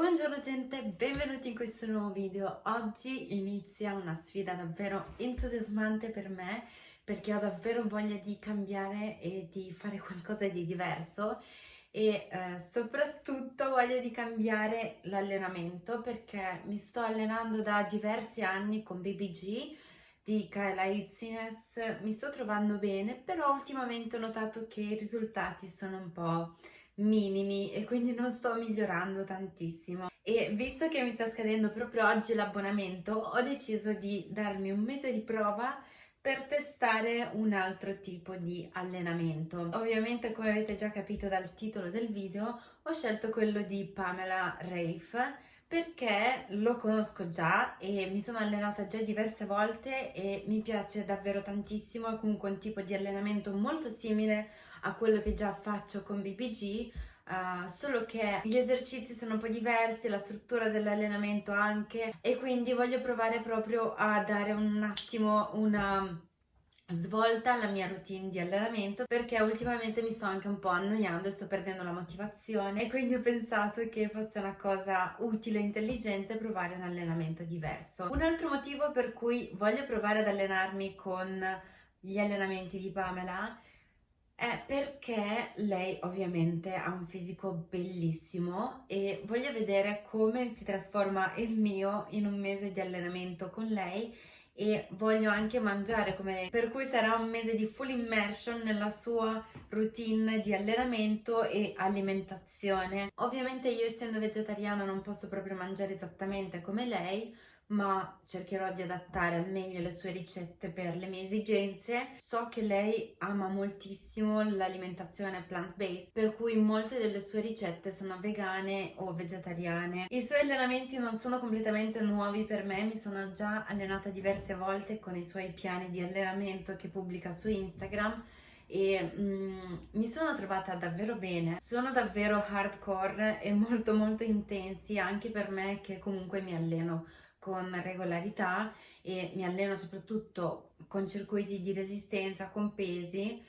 Buongiorno gente, benvenuti in questo nuovo video. Oggi inizia una sfida davvero entusiasmante per me perché ho davvero voglia di cambiare e di fare qualcosa di diverso e eh, soprattutto voglia di cambiare l'allenamento perché mi sto allenando da diversi anni con BBG di Kayla Itzines, mi sto trovando bene però ultimamente ho notato che i risultati sono un po' minimi e quindi non sto migliorando tantissimo e visto che mi sta scadendo proprio oggi l'abbonamento ho deciso di darmi un mese di prova per testare un altro tipo di allenamento. Ovviamente come avete già capito dal titolo del video ho scelto quello di Pamela Rafe perché lo conosco già e mi sono allenata già diverse volte e mi piace davvero tantissimo, è comunque un tipo di allenamento molto simile a quello che già faccio con BBG, uh, eh, solo che gli esercizi sono un po' diversi, la struttura dell'allenamento anche e quindi voglio provare proprio a dare un attimo una svolta alla mia routine di allenamento perché ultimamente mi sto anche un po' annoiando e sto perdendo la motivazione e quindi ho pensato che fosse una cosa utile e intelligente provare un allenamento diverso. Un altro motivo per cui voglio provare ad allenarmi con gli allenamenti di Pamela è perché lei ovviamente ha un fisico bellissimo e voglio vedere come si trasforma il mio in un mese di allenamento con lei e voglio anche mangiare come lei. Per cui sarà un mese di full immersion nella sua routine di allenamento e alimentazione. Ovviamente io essendo vegetariana non posso proprio mangiare esattamente come lei ma cercherò di adattare al meglio le sue ricette per le mie esigenze. So che lei ama moltissimo l'alimentazione plant-based, per cui molte delle sue ricette sono vegane o vegetariane. I suoi allenamenti non sono completamente nuovi per me, mi sono già allenata diverse volte con i suoi piani di allenamento che pubblica su Instagram e mm, mi sono trovata davvero bene sono davvero hardcore e molto molto intensi anche per me che comunque mi alleno con regolarità e mi alleno soprattutto con circuiti di resistenza, con pesi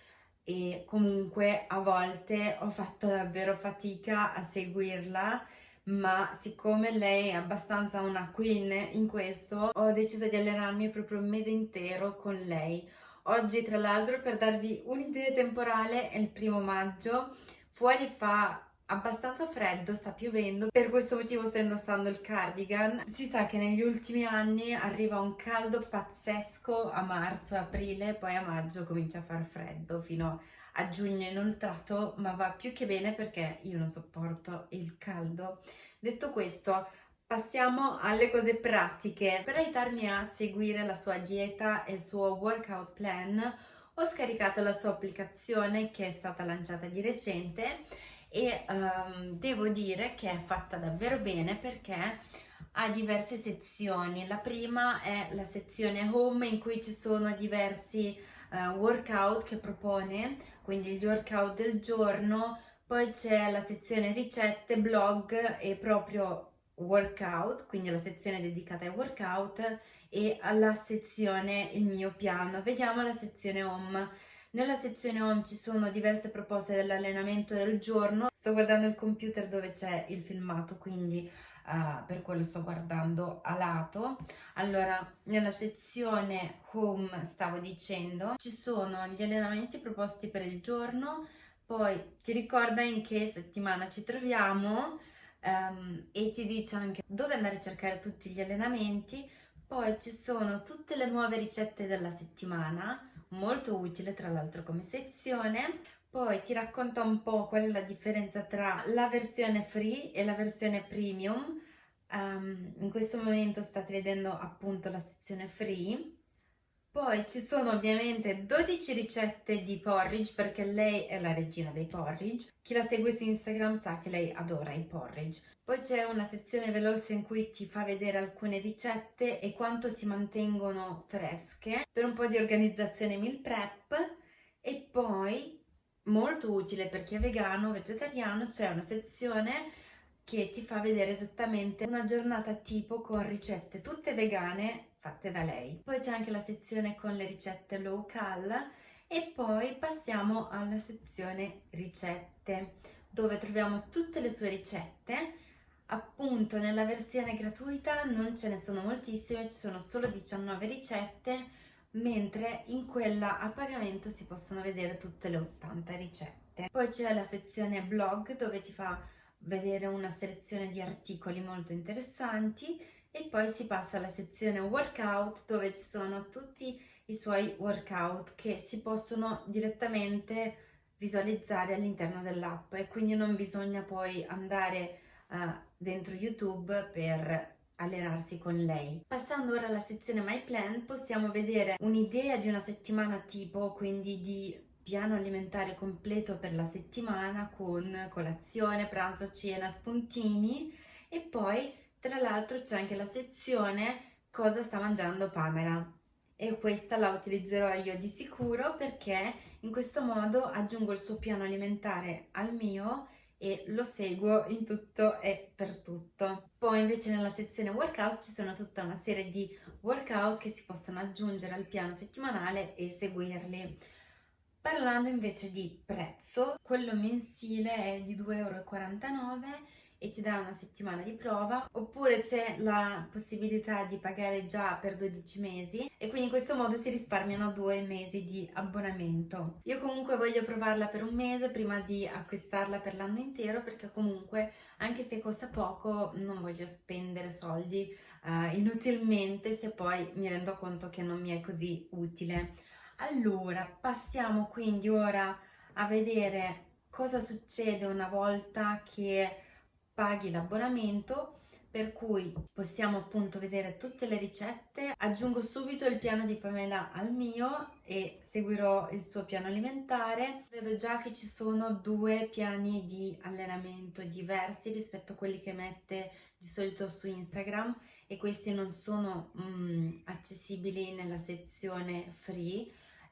e comunque a volte ho fatto davvero fatica a seguirla ma siccome lei è abbastanza una queen in questo ho deciso di allenarmi proprio un mese intero con lei. Oggi tra l'altro per darvi un'idea temporale è il primo maggio fuori fa abbastanza freddo, sta piovendo, per questo motivo sto indossando il cardigan. Si sa che negli ultimi anni arriva un caldo pazzesco a marzo, aprile, poi a maggio comincia a far freddo fino a giugno inoltrato, ma va più che bene perché io non sopporto il caldo. Detto questo, passiamo alle cose pratiche. Per aiutarmi a seguire la sua dieta e il suo workout plan, ho scaricato la sua applicazione che è stata lanciata di recente e um, devo dire che è fatta davvero bene perché ha diverse sezioni. La prima è la sezione home in cui ci sono diversi uh, workout che propone, quindi gli workout del giorno, poi c'è la sezione ricette, blog e proprio workout, quindi la sezione dedicata ai workout e alla sezione il mio piano. Vediamo la sezione home nella sezione home ci sono diverse proposte dell'allenamento del giorno. Sto guardando il computer dove c'è il filmato, quindi uh, per quello sto guardando a lato. Allora, nella sezione home stavo dicendo, ci sono gli allenamenti proposti per il giorno, poi ti ricorda in che settimana ci troviamo um, e ti dice anche dove andare a cercare tutti gli allenamenti, poi ci sono tutte le nuove ricette della settimana, molto utile tra l'altro come sezione. Poi ti racconta un po' qual è la differenza tra la versione free e la versione premium. Um, in questo momento state vedendo appunto la sezione free. Poi ci sono ovviamente 12 ricette di porridge perché lei è la regina dei porridge. Chi la segue su Instagram sa che lei adora i porridge. Poi c'è una sezione veloce in cui ti fa vedere alcune ricette e quanto si mantengono fresche per un po' di organizzazione meal prep e poi molto utile per chi è vegano o vegetariano c'è una sezione che ti fa vedere esattamente una giornata tipo con ricette tutte vegane fatte da lei. Poi c'è anche la sezione con le ricette low cal e poi passiamo alla sezione ricette dove troviamo tutte le sue ricette Appunto nella versione gratuita non ce ne sono moltissime, ci sono solo 19 ricette, mentre in quella a pagamento si possono vedere tutte le 80 ricette. Poi c'è la sezione blog dove ti fa vedere una selezione di articoli molto interessanti e poi si passa alla sezione workout dove ci sono tutti i suoi workout che si possono direttamente visualizzare all'interno dell'app e quindi non bisogna poi andare uh, dentro YouTube per allenarsi con lei. Passando ora alla sezione My Plan possiamo vedere un'idea di una settimana tipo, quindi di piano alimentare completo per la settimana con colazione, pranzo, cena, spuntini e poi tra l'altro c'è anche la sezione cosa sta mangiando Pamela e questa la utilizzerò io di sicuro perché in questo modo aggiungo il suo piano alimentare al mio e lo seguo in tutto e per tutto. Poi invece nella sezione workout ci sono tutta una serie di workout che si possono aggiungere al piano settimanale e seguirli. Parlando invece di prezzo, quello mensile è di 2,49 euro e ti dà una settimana di prova oppure c'è la possibilità di pagare già per 12 mesi e quindi in questo modo si risparmiano due mesi di abbonamento. Io comunque voglio provarla per un mese prima di acquistarla per l'anno intero perché comunque anche se costa poco non voglio spendere soldi uh, inutilmente se poi mi rendo conto che non mi è così utile. Allora passiamo quindi ora a vedere cosa succede una volta che paghi l'abbonamento per cui possiamo appunto vedere tutte le ricette. Aggiungo subito il piano di Pamela al mio e seguirò il suo piano alimentare. Vedo già che ci sono due piani di allenamento diversi rispetto a quelli che mette di solito su Instagram e questi non sono mm, accessibili nella sezione free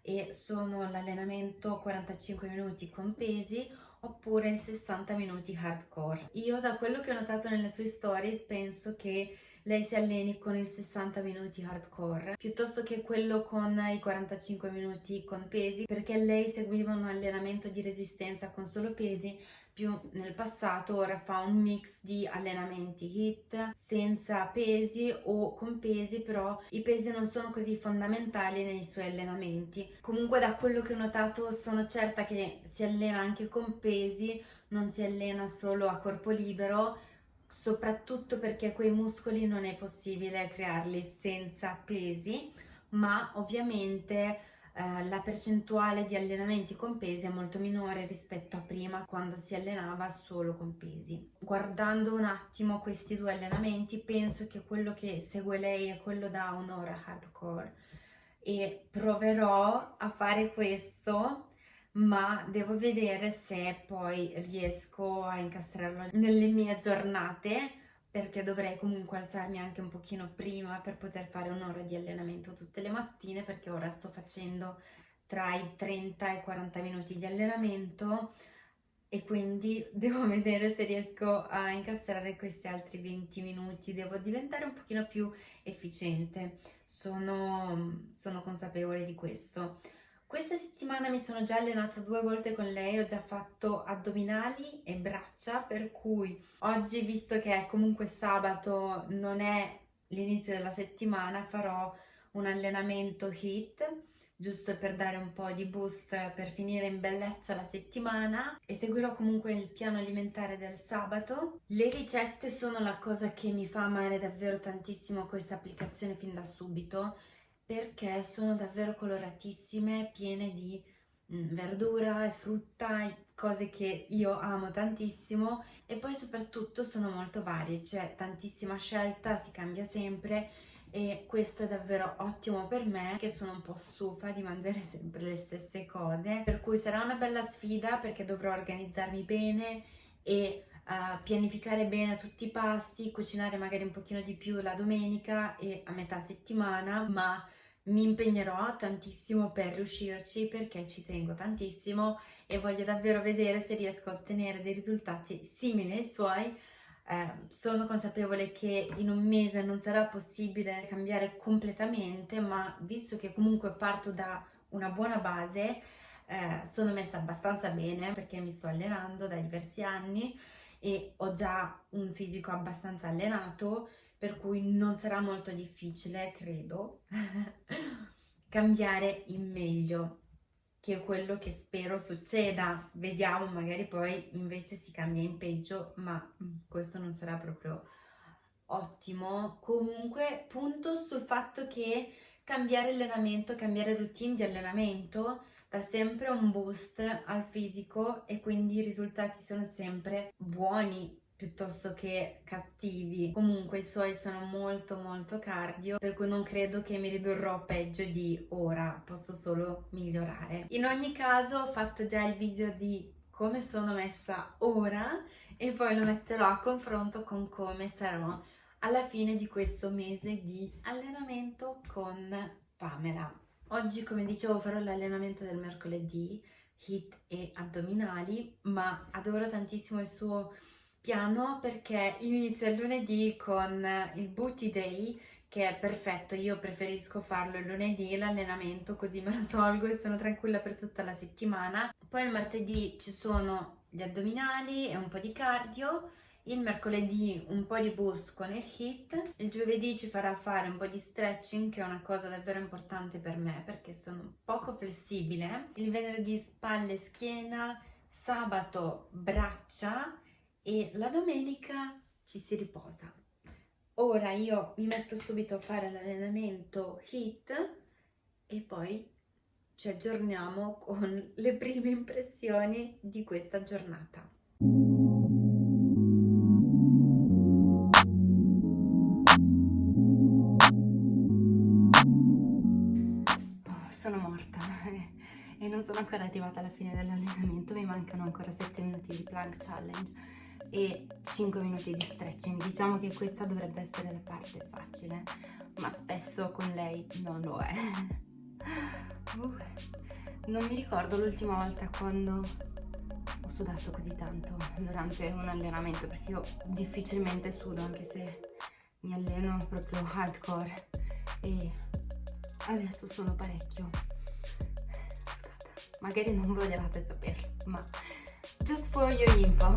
e sono l'allenamento 45 minuti con pesi oppure il 60 minuti hardcore. Io da quello che ho notato nelle sue stories penso che lei si alleni con il 60 minuti hardcore piuttosto che quello con i 45 minuti con pesi perché lei seguiva un allenamento di resistenza con solo pesi più nel passato ora fa un mix di allenamenti hit senza pesi o con pesi però i pesi non sono così fondamentali nei suoi allenamenti. Comunque da quello che ho notato sono certa che si allena anche con pesi non si allena solo a corpo libero soprattutto perché quei muscoli non è possibile crearli senza pesi ma ovviamente eh, la percentuale di allenamenti con pesi è molto minore rispetto a prima quando si allenava solo con pesi. Guardando un attimo questi due allenamenti penso che quello che segue lei è quello da un'ora hardcore e proverò a fare questo ma devo vedere se poi riesco a incastrarlo nelle mie giornate perché dovrei comunque alzarmi anche un pochino prima per poter fare un'ora di allenamento tutte le mattine perché ora sto facendo tra i 30 e i 40 minuti di allenamento e quindi devo vedere se riesco a incastrare questi altri 20 minuti, devo diventare un pochino più efficiente, sono, sono consapevole di questo. Questa settimana mi sono già allenata due volte con lei, ho già fatto addominali e braccia, per cui oggi, visto che è comunque sabato, non è l'inizio della settimana, farò un allenamento HIIT, giusto per dare un po' di boost per finire in bellezza la settimana e seguirò comunque il piano alimentare del sabato. Le ricette sono la cosa che mi fa amare davvero tantissimo questa applicazione fin da subito perché sono davvero coloratissime, piene di mm, verdura e frutta, cose che io amo tantissimo. E poi soprattutto sono molto varie, c'è tantissima scelta, si cambia sempre e questo è davvero ottimo per me che sono un po' stufa di mangiare sempre le stesse cose. Per cui sarà una bella sfida perché dovrò organizzarmi bene e uh, pianificare bene tutti i pasti, cucinare magari un pochino di più la domenica e a metà settimana ma mi impegnerò tantissimo per riuscirci perché ci tengo tantissimo e voglio davvero vedere se riesco a ottenere dei risultati simili ai suoi. Eh, sono consapevole che in un mese non sarà possibile cambiare completamente, ma visto che comunque parto da una buona base, eh, sono messa abbastanza bene perché mi sto allenando da diversi anni e ho già un fisico abbastanza allenato, per cui non sarà molto difficile, credo, cambiare in meglio, che è quello che spero succeda. Vediamo, magari poi invece si cambia in peggio, ma mm, questo non sarà proprio ottimo. Comunque punto sul fatto che cambiare allenamento, cambiare routine di allenamento dà sempre un boost al fisico e quindi i risultati sono sempre buoni piuttosto che cattivi. Comunque i suoi sono molto molto cardio, per cui non credo che mi ridurrò peggio di ora, posso solo migliorare. In ogni caso ho fatto già il video di come sono messa ora e poi lo metterò a confronto con come sarò alla fine di questo mese di allenamento con Pamela. Oggi, come dicevo, farò l'allenamento del mercoledì, hit e addominali, ma adoro tantissimo il suo piano perché inizia il lunedì con il Booty Day, che è perfetto, io preferisco farlo il lunedì, l'allenamento, così me lo tolgo e sono tranquilla per tutta la settimana. Poi il martedì ci sono gli addominali e un po' di cardio, il mercoledì un po' di boost con il hit, il giovedì ci farà fare un po' di stretching che è una cosa davvero importante per me perché sono poco flessibile, il venerdì spalle e schiena, sabato braccia e la domenica ci si riposa. Ora io mi metto subito a fare l'allenamento hit e poi ci aggiorniamo con le prime impressioni di questa giornata. e non sono ancora arrivata alla fine dell'allenamento, mi mancano ancora 7 minuti di plank challenge e 5 minuti di stretching. Diciamo che questa dovrebbe essere la parte facile, ma spesso con lei non lo è. Uh, non mi ricordo l'ultima volta quando ho sudato così tanto durante un allenamento, perché io difficilmente sudo anche se mi alleno proprio hardcore e adesso sono parecchio magari non volevate saperlo, ma just for your info.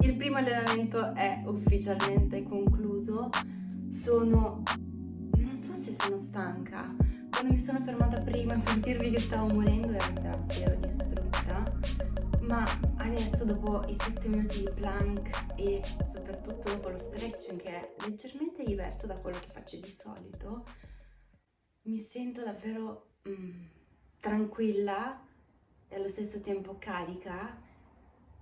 Il primo allenamento è ufficialmente concluso, sono... non so se sono stanca, quando mi sono fermata prima per dirvi che stavo morendo ero davvero distrutta ma adesso dopo i 7 minuti di plank e soprattutto dopo lo stretching che è leggermente diverso da quello che faccio di solito mi sento davvero mm, tranquilla e allo stesso tempo carica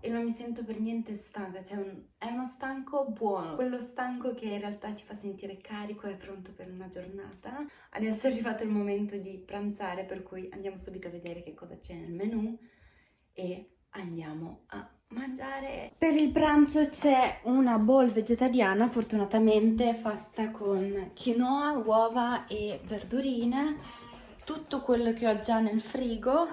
e non mi sento per niente stanca, cioè un, è uno stanco buono, quello stanco che in realtà ti fa sentire carico e pronto per una giornata. Adesso è arrivato il momento di pranzare, per cui andiamo subito a vedere che cosa c'è nel menù e andiamo a mangiare. Per il pranzo c'è una bowl vegetariana, fortunatamente fatta con quinoa, uova e verdurine, tutto quello che ho già nel frigo,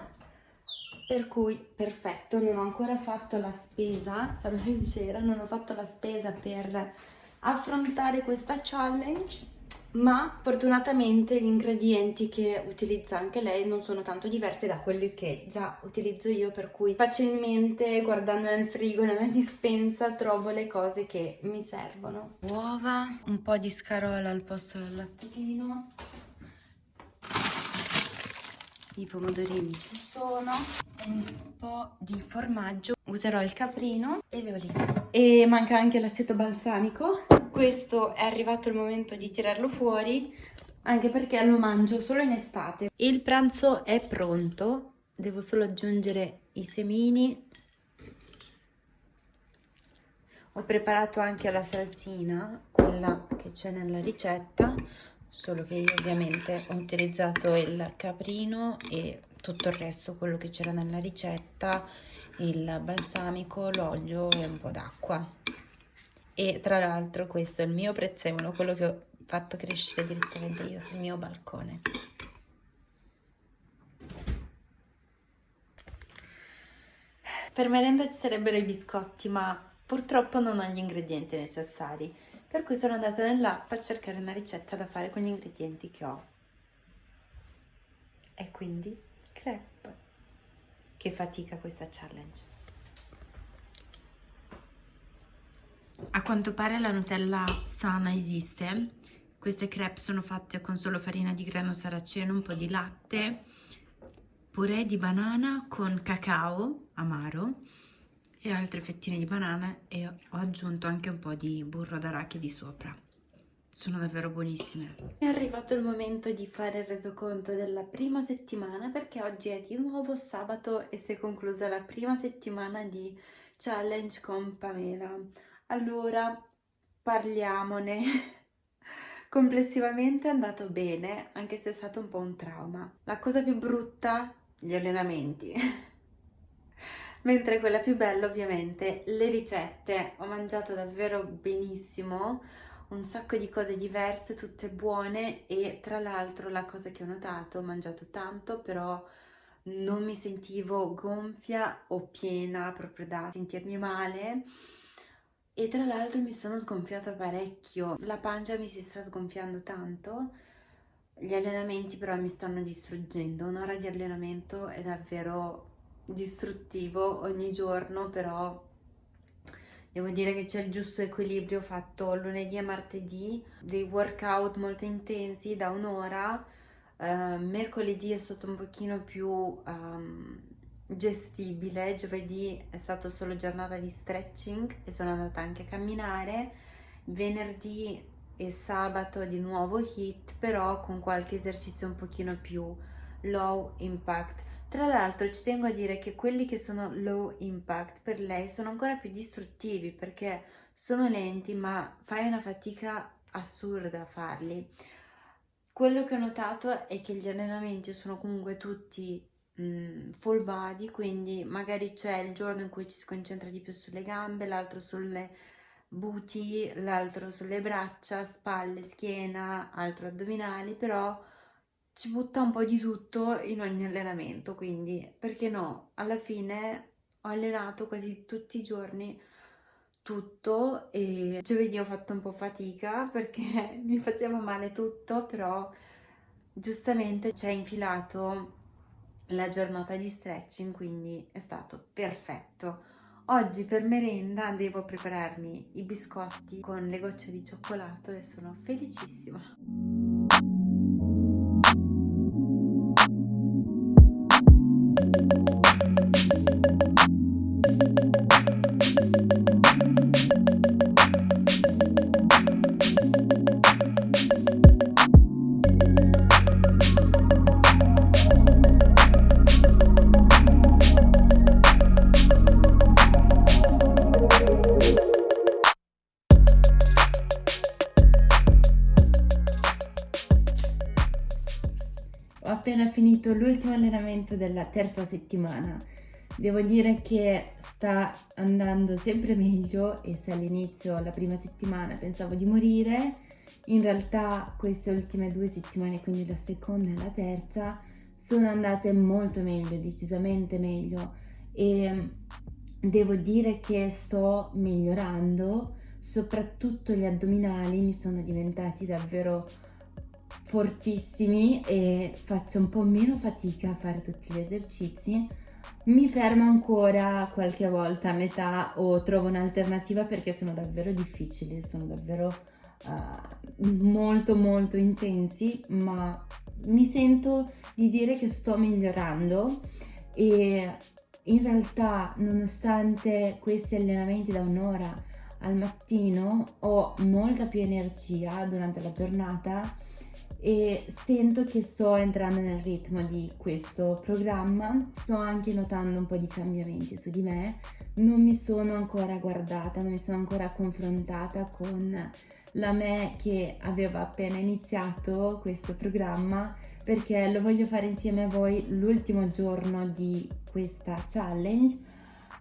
per cui perfetto, non ho ancora fatto la spesa, sarò sincera, non ho fatto la spesa per affrontare questa challenge, ma fortunatamente gli ingredienti che utilizza anche lei non sono tanto diversi da quelli che già utilizzo io per cui facilmente guardando nel frigo, nella dispensa trovo le cose che mi servono. Uova, un po' di scarola al posto del lattuchino i pomodorini ci sono un po' di formaggio. Userò il caprino e le olive. E manca anche l'aceto balsamico. Questo è arrivato il momento di tirarlo fuori anche perché lo mangio solo in estate. Il pranzo è pronto. Devo solo aggiungere i semini. Ho preparato anche la salsina quella che c'è nella ricetta solo che io ovviamente ho utilizzato il caprino e tutto il resto, quello che c'era nella ricetta, il balsamico, l'olio e un po' d'acqua. E tra l'altro questo è il mio prezzemolo, quello che ho fatto crescere direttamente io sul mio balcone. Per merenda ci sarebbero i biscotti, ma purtroppo non ho gli ingredienti necessari per cui sono andata nell'app a cercare una ricetta da fare con gli ingredienti che ho. E quindi crepe. Che fatica questa challenge. A quanto pare la Nutella sana esiste. Queste crepe sono fatte con solo farina di grano saraceno, un po' di latte, purè di banana con cacao amaro e altre fettine di banana e ho aggiunto anche un po' di burro d'arachidi sopra. Sono davvero buonissime. È arrivato il momento di fare il resoconto della prima settimana perché oggi è di nuovo sabato e si è conclusa la prima settimana di challenge con Pamela. Allora, parliamone. Complessivamente è andato bene, anche se è stato un po' un trauma. La cosa più brutta, gli allenamenti. Mentre quella più bella, ovviamente, le ricette. Ho mangiato davvero benissimo, un sacco di cose diverse, tutte buone e tra l'altro la cosa che ho notato, ho mangiato tanto, però non mi sentivo gonfia o piena proprio da sentirmi male. E tra l'altro mi sono sgonfiata parecchio, la pancia mi si sta sgonfiando tanto, gli allenamenti però mi stanno distruggendo, un'ora di allenamento è davvero distruttivo ogni giorno, però devo dire che c'è il giusto equilibrio, fatto lunedì e martedì dei workout molto intensi da un'ora, uh, mercoledì è stato un pochino più... Um, gestibile, giovedì è stato solo giornata di stretching e sono andata anche a camminare, venerdì e sabato di nuovo hit però con qualche esercizio un pochino più low impact. Tra l'altro ci tengo a dire che quelli che sono low impact per lei sono ancora più distruttivi perché sono lenti ma fai una fatica assurda a farli. Quello che ho notato è che gli allenamenti sono comunque tutti Mm, full body, quindi magari c'è il giorno in cui ci si concentra di più sulle gambe, l'altro sulle buti, l'altro sulle braccia, spalle, schiena, altro addominali, però ci butta un po' di tutto in ogni allenamento, quindi perché no? Alla fine ho allenato quasi tutti i giorni tutto e giovedì ho fatto un po' fatica perché mi faceva male tutto, però giustamente ci ha infilato la giornata di stretching, quindi è stato perfetto. Oggi per merenda devo prepararmi i biscotti con le gocce di cioccolato e sono felicissima. Ho appena finito l'ultimo allenamento della terza settimana. Devo dire che sta andando sempre meglio e se all'inizio, la prima settimana, pensavo di morire, in realtà queste ultime due settimane, quindi la seconda e la terza, sono andate molto meglio, decisamente meglio. E devo dire che sto migliorando, soprattutto gli addominali mi sono diventati davvero fortissimi e faccio un po' meno fatica a fare tutti gli esercizi mi fermo ancora qualche volta a metà o trovo un'alternativa perché sono davvero difficili, sono davvero uh, molto molto intensi ma mi sento di dire che sto migliorando e in realtà nonostante questi allenamenti da un'ora al mattino ho molta più energia durante la giornata e sento che sto entrando nel ritmo di questo programma, sto anche notando un po' di cambiamenti su di me, non mi sono ancora guardata, non mi sono ancora confrontata con la me che aveva appena iniziato questo programma perché lo voglio fare insieme a voi l'ultimo giorno di questa challenge.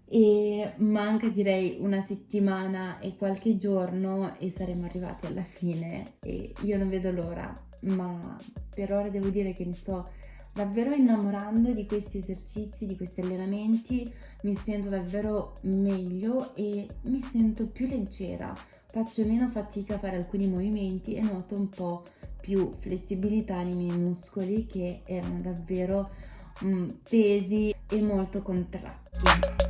E manca direi una settimana e qualche giorno e saremo arrivati alla fine e io non vedo l'ora ma per ora devo dire che mi sto davvero innamorando di questi esercizi, di questi allenamenti, mi sento davvero meglio e mi sento più leggera. faccio meno fatica a fare alcuni movimenti e noto un po' più flessibilità nei miei muscoli che erano davvero mm, tesi e molto contratti.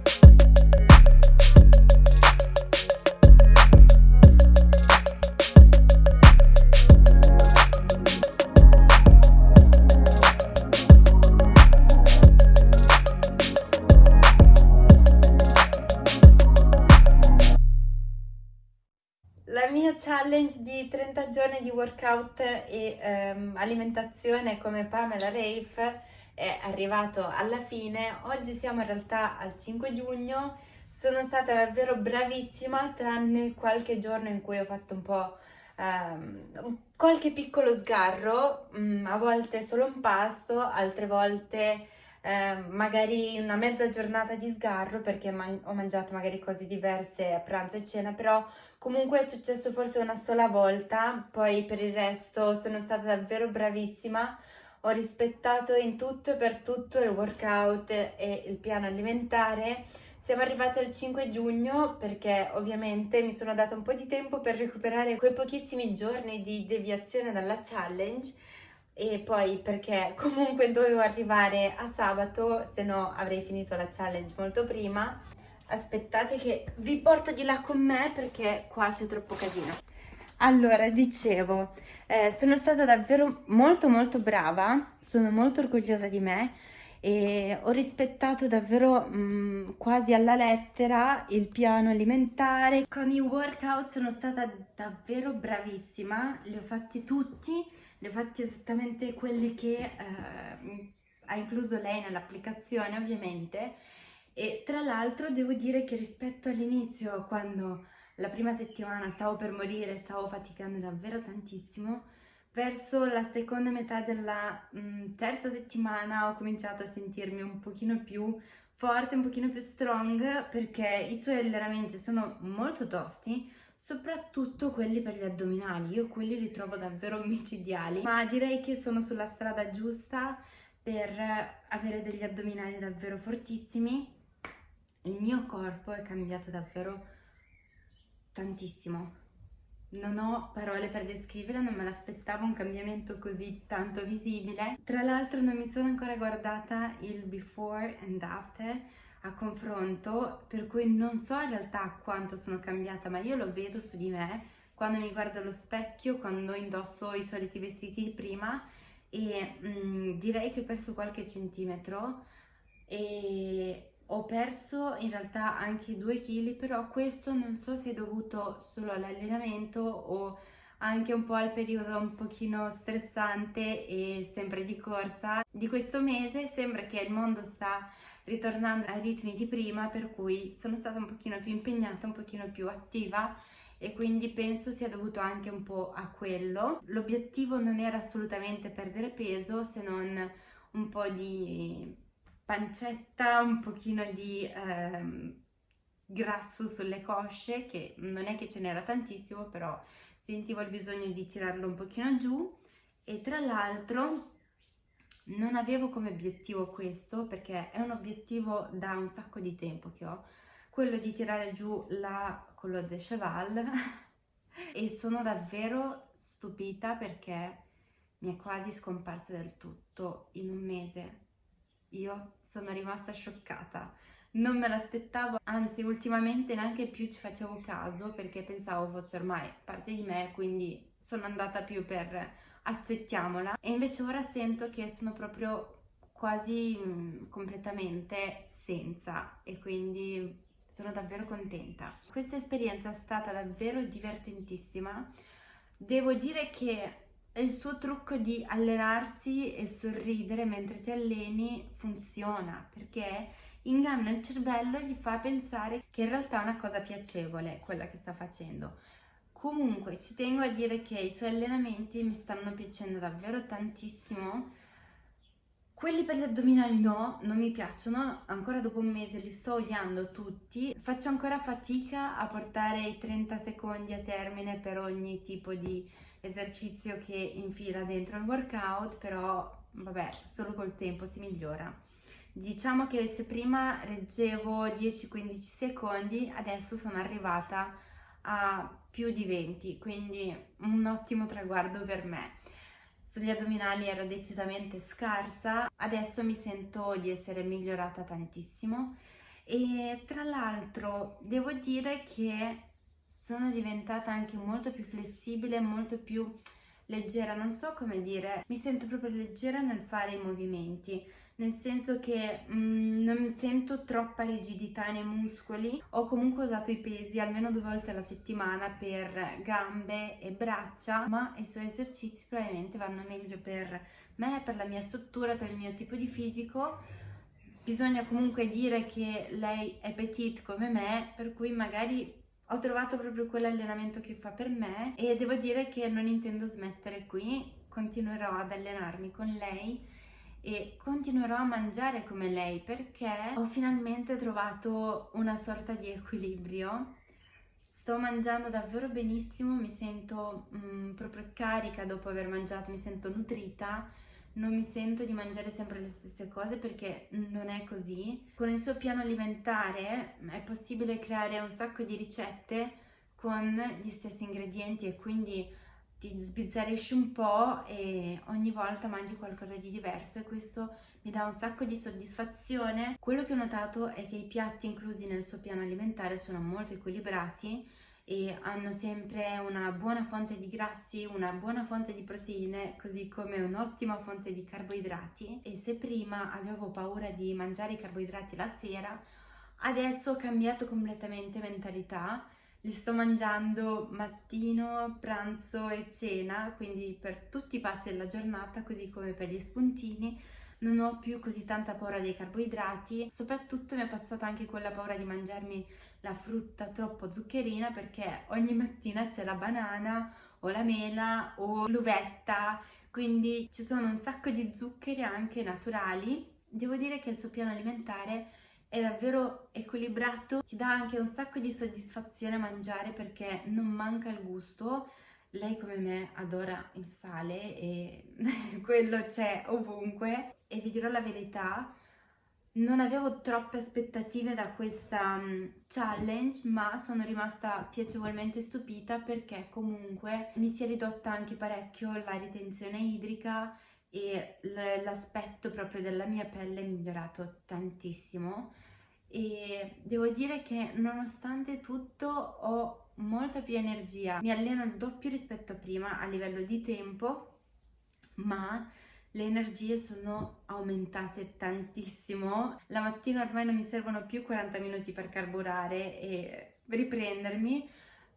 Challenge di 30 giorni di workout e um, alimentazione come Pamela Rafe è arrivato alla fine. Oggi siamo in realtà al 5 giugno. Sono stata davvero bravissima tranne qualche giorno in cui ho fatto un po' um, qualche piccolo sgarro, um, a volte solo un pasto, altre volte eh, magari una mezza giornata di sgarro perché man ho mangiato magari cose diverse a pranzo e cena, però comunque è successo forse una sola volta, poi per il resto sono stata davvero bravissima, ho rispettato in tutto e per tutto il workout e il piano alimentare, siamo arrivati al 5 giugno perché ovviamente mi sono data un po' di tempo per recuperare quei pochissimi giorni di deviazione dalla challenge e poi perché comunque dovevo arrivare a sabato, se no avrei finito la challenge molto prima. Aspettate che vi porto di là con me perché qua c'è troppo casino. Allora, dicevo, eh, sono stata davvero molto molto brava, sono molto orgogliosa di me e ho rispettato davvero mh, mm, quasi alla lettera il piano alimentare. Con i workout sono stata davvero bravissima, li ho fatti tutti li ho fatti esattamente quelli che eh, ha incluso lei nell'applicazione ovviamente e tra l'altro devo dire che rispetto all'inizio quando la prima settimana stavo per morire, stavo faticando davvero tantissimo, verso la seconda metà della mh, mm, terza settimana ho cominciato a sentirmi un pochino più forte, un pochino più strong perché i suoi allenamenti sono molto tosti, soprattutto quelli per gli addominali, io quelli li trovo davvero micidiali, ma direi che sono sulla strada giusta per avere degli addominali davvero fortissimi. Il mio corpo è cambiato davvero tantissimo. Non ho parole per descrivere, non me l'aspettavo un cambiamento così tanto visibile. Tra l'altro non mi sono ancora guardata il before and after, a confronto, per cui non so in realtà quanto sono cambiata, ma io lo vedo su di me quando mi guardo allo specchio, quando indosso i soliti vestiti di prima e mh, mm, direi che ho perso qualche centimetro e ho perso in realtà anche due kg, però questo non so se è dovuto solo all'allenamento o anche un po' al periodo un pochino stressante e sempre di corsa di questo mese. Sembra che il mondo sta ritornando ai ritmi di prima per cui sono stata un pochino più impegnata, un pochino più attiva e quindi penso sia dovuto anche un po' a quello. L'obiettivo non era assolutamente perdere peso se non un po' di pancetta, un pochino di ehm, grasso sulle cosce che non è che ce n'era tantissimo però sentivo il bisogno di tirarlo un pochino giù e tra l'altro non avevo come obiettivo questo perché è un obiettivo da un sacco di tempo che ho, quello di tirare giù la colonne de cheval e sono davvero stupita perché mi è quasi scomparsa del tutto in un mese. Io sono rimasta scioccata, non me l'aspettavo, anzi ultimamente neanche più ci facevo caso perché pensavo fosse ormai parte di me, quindi sono andata più per accettiamola e invece ora sento che sono proprio quasi mh, mm, completamente senza e quindi sono davvero contenta. Questa esperienza è stata davvero divertentississima. Devo dire che il suo trucco di allenarsi e sorridere mentre ti alleni funziona perché inganna il cervello e gli fa pensare che in realtà è una cosa piacevole quella che sta facendo. Comunque ci tengo a dire che i suoi allenamenti mi stanno piacendo davvero tantissimo. Quelli per gli addominali no, non mi piacciono, ancora dopo un mese li sto odiando tutti. Faccio ancora fatica a portare i 30 secondi a termine per ogni tipo di esercizio che infila dentro il workout, però vabbè, solo col tempo si migliora. Diciamo che se prima reggevo 10-15 secondi, adesso sono arrivata a più di 20, quindi un ottimo traguardo per me. Sugli addominali ero decisamente scarsa, adesso mi sento di essere migliorata tantissimo e tra l'altro devo dire che sono diventata anche molto più flessibile, molto più leggera, non so come dire, mi sento proprio leggera nel fare i movimenti, nel senso che mm, non sento troppa rigidità nei muscoli, ho comunque usato i pesi almeno due volte alla settimana per gambe e braccia, ma i suoi esercizi probabilmente vanno meglio per me, per la mia struttura, per il mio tipo di fisico, bisogna comunque dire che lei è petite come me, per cui magari ho trovato proprio quell'allenamento che fa per me e devo dire che non intendo smettere qui, continuerò ad allenarmi con lei e continuerò a mangiare come lei perché ho finalmente trovato una sorta di equilibrio. Sto mangiando davvero benissimo, mi sento mm, proprio carica dopo aver mangiato, mi sento nutrita non mi sento di mangiare sempre le stesse cose perché non è così. Con il suo piano alimentare è possibile creare un sacco di ricette con gli stessi ingredienti e quindi ti sbizzarrisci un po' e ogni volta mangi qualcosa di diverso e questo mi dà un sacco di soddisfazione. Quello che ho notato è che i piatti inclusi nel suo piano alimentare sono molto equilibrati e hanno sempre una buona fonte di grassi, una buona fonte di proteine, così come un'ottima fonte di carboidrati. E se prima avevo paura di mangiare i carboidrati la sera, adesso ho cambiato completamente mentalità, li sto mangiando mattino, pranzo e cena, quindi per tutti i passi della giornata, così come per gli spuntini, non ho più così tanta paura dei carboidrati, soprattutto mi è passata anche quella paura di mangiarmi la frutta troppo zuccherina perché ogni mattina c'è la banana o la mela o l'uvetta, quindi ci sono un sacco di zuccheri anche naturali. Devo dire che il suo piano alimentare è davvero equilibrato, ti dà anche un sacco di soddisfazione mangiare perché non manca il gusto, lei come me adora il sale e quello c'è ovunque. E vi dirò la verità, non avevo troppe aspettative da questa um, challenge ma sono rimasta piacevolmente stupita perché comunque mi si è ridotta anche parecchio la ritenzione idrica e l'aspetto proprio della mia pelle è migliorato tantissimo. E devo dire che nonostante tutto ho molta più energia, mi alleno il doppio rispetto a prima a livello di tempo, ma le energie sono aumentate tantissimo. La mattina ormai non mi servono più 40 minuti per carburare e riprendermi,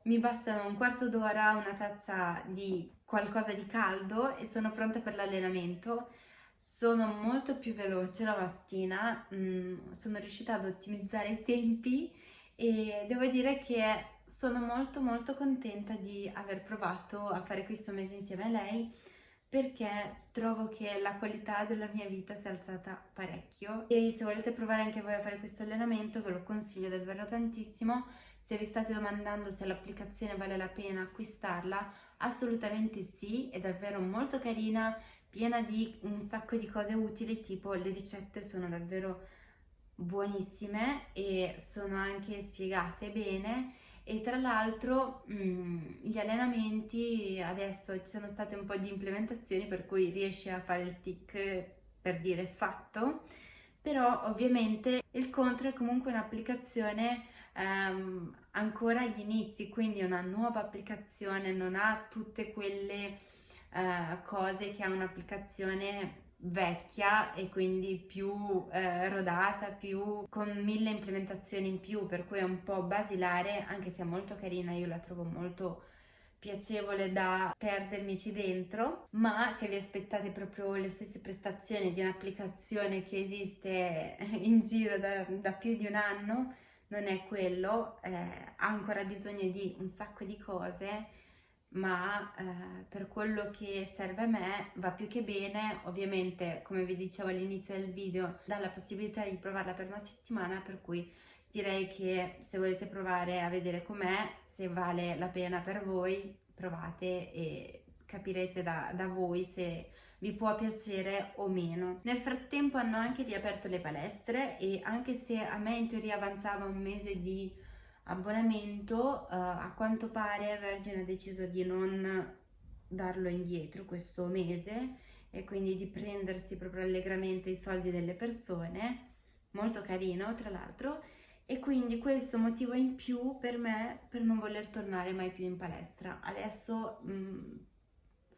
mi bastano un quarto d'ora, una tazza di qualcosa di caldo e sono pronta per l'allenamento. Sono molto più veloce la mattina, mm, sono riuscita ad ottimizzare i tempi e devo dire che sono molto molto contenta di aver provato a fare questo mese insieme a lei perché trovo che la qualità della mia vita si è alzata parecchio. E se volete provare anche voi a fare questo allenamento ve lo consiglio davvero tantissimo. Se vi state domandando se l'applicazione vale la pena acquistarla assolutamente sì è davvero molto carina piena di un sacco di cose utili tipo le ricette sono davvero buonissime e sono anche spiegate bene e tra l'altro mm, gli allenamenti adesso ci sono state un po' di implementazioni per cui riesci a fare il tic per dire fatto però ovviamente il contro è comunque un'applicazione ehm, ancora agli inizi quindi una nuova applicazione non ha tutte quelle eh, cose che ha un'applicazione vecchia e quindi più eh, rodata, più con mille implementazioni in più, per cui è un po' basilare, anche se è molto carina, io la trovo molto piacevole da perdermici dentro, ma se vi aspettate proprio le stesse prestazioni di un'applicazione che esiste in giro da, da, più di un anno, non è quello, eh, ha ancora bisogno di un sacco di cose ma eh, per quello che serve a me va più che bene, ovviamente come vi dicevo all'inizio del video dà la possibilità di provarla per una settimana per cui direi che se volete provare a vedere com'è, se vale la pena per voi provate e capirete da, da voi se vi può piacere o meno. Nel frattempo hanno anche riaperto le palestre e anche se a me in teoria avanzava un mese di abbonamento, uh, a quanto pare Virgin ha deciso di non darlo indietro questo mese e quindi di prendersi proprio allegramente i soldi delle persone, molto carino tra l'altro, e quindi questo motivo in più per me per non voler tornare mai più in palestra. Adesso mh, mm,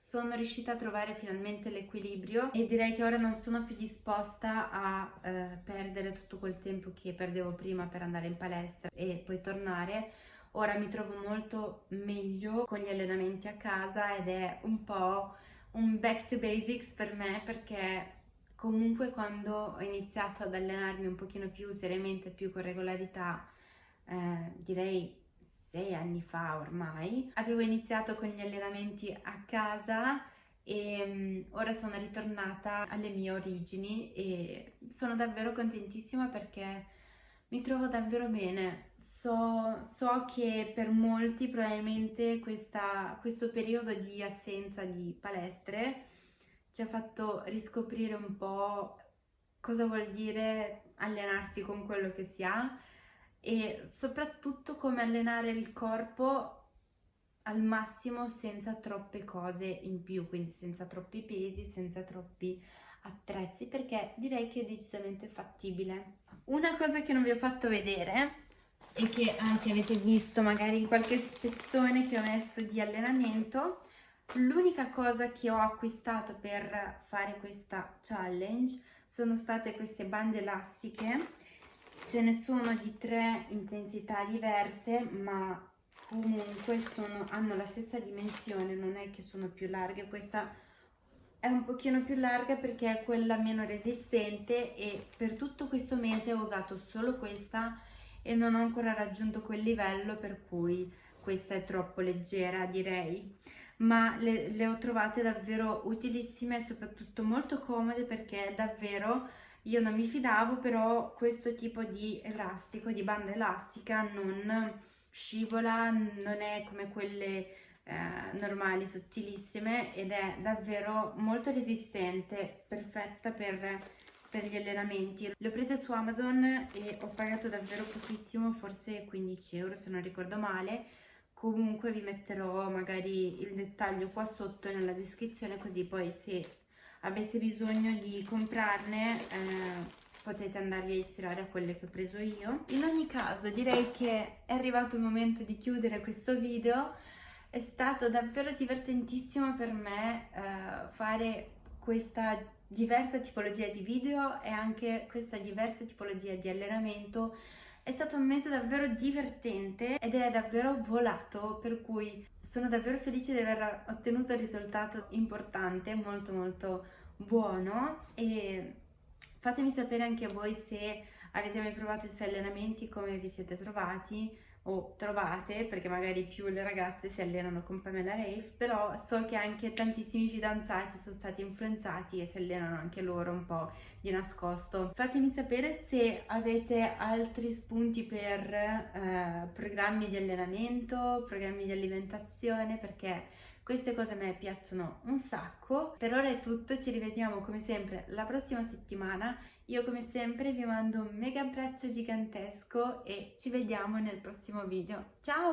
sono riuscita a trovare finalmente l'equilibrio e direi che ora non sono più disposta a eh, perdere tutto quel tempo che perdevo prima per andare in palestra e poi tornare. Ora mi trovo molto meglio con gli allenamenti a casa ed è un po' un back to basics per me perché comunque quando ho iniziato ad allenarmi un pochino più seriamente, più con regolarità, eh, direi sei anni fa ormai, avevo iniziato con gli allenamenti a casa e um, ora sono ritornata alle mie origini e sono davvero contentissima perché mi trovo davvero bene. So, so che per molti probabilmente questa, questo periodo di assenza di palestre ci ha fatto riscoprire un po' cosa vuol dire allenarsi con quello che si ha e soprattutto come allenare il corpo al massimo senza troppe cose in più, quindi senza troppi pesi, senza troppi attrezzi, perché direi che è decisamente fattibile. Una cosa che non vi ho fatto vedere e che anzi avete visto magari in qualche spezzone che ho messo di allenamento, l'unica cosa che ho acquistato per fare questa challenge sono state queste bande elastiche ce ne sono di tre intensità diverse ma comunque sono, hanno la stessa dimensione non è che sono più larghe. Questa è un pochino più larga perché è quella meno resistente e per tutto questo mese ho usato solo questa e non ho ancora raggiunto quel livello per cui questa è troppo leggera direi. Ma le, le ho trovate davvero utilissime e soprattutto molto comode perché davvero io non mi fidavo, però questo tipo di elastico, di banda elastica, non scivola, non è come quelle eh, normali, sottilissime ed è davvero molto resistente, perfetta per, per gli allenamenti. Le ho prese su Amazon e ho pagato davvero pochissimo, forse 15 euro se non ricordo male, comunque vi metterò magari il dettaglio qua sotto nella descrizione così poi se avete bisogno di comprarne eh, potete andarvi a ispirare a quelle che ho preso io. In ogni caso direi che è arrivato il momento di chiudere questo video, è stato davvero divertentissimo per me eh, fare questa diversa tipologia di video e anche questa diversa tipologia di allenamento è stato un mese davvero divertente ed è davvero volato, per cui sono davvero felice di aver ottenuto un risultato importante, molto molto buono. E fatemi sapere anche voi se avete mai provato i suoi allenamenti, come vi siete trovati o trovate, perché magari più le ragazze si allenano con Pamela Rafe, però so che anche tantissimi fidanzati sono stati influenzati e si allenano anche loro un po' di nascosto. Fatemi sapere se avete altri spunti per eh, programmi di allenamento, programmi di alimentazione, perché queste cose a me piacciono un sacco. Per ora è tutto, ci rivediamo come sempre la prossima settimana. Io come sempre vi mando un mega abbraccio gigantesco e ci vediamo nel prossimo video. Ciao!